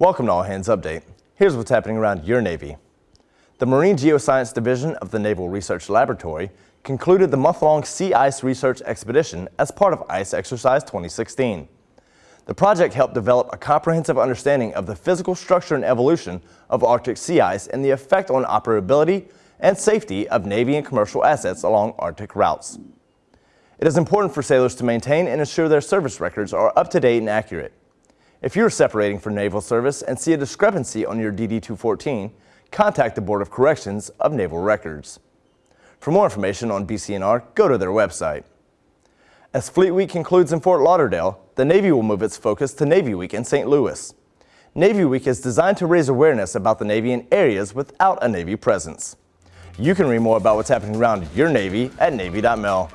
Welcome to All Hands Update. Here's what's happening around your Navy. The Marine Geoscience Division of the Naval Research Laboratory concluded the month-long Sea Ice Research Expedition as part of ICE Exercise 2016. The project helped develop a comprehensive understanding of the physical structure and evolution of Arctic sea ice and the effect on operability and safety of Navy and commercial assets along Arctic routes. It is important for sailors to maintain and ensure their service records are up to date and accurate. If you're separating from naval service and see a discrepancy on your DD-214, contact the Board of Corrections of Naval Records. For more information on BCNR, go to their website. As Fleet Week concludes in Fort Lauderdale, the Navy will move its focus to Navy Week in St. Louis. Navy Week is designed to raise awareness about the Navy in areas without a Navy presence. You can read more about what's happening around your Navy at Navy.mil.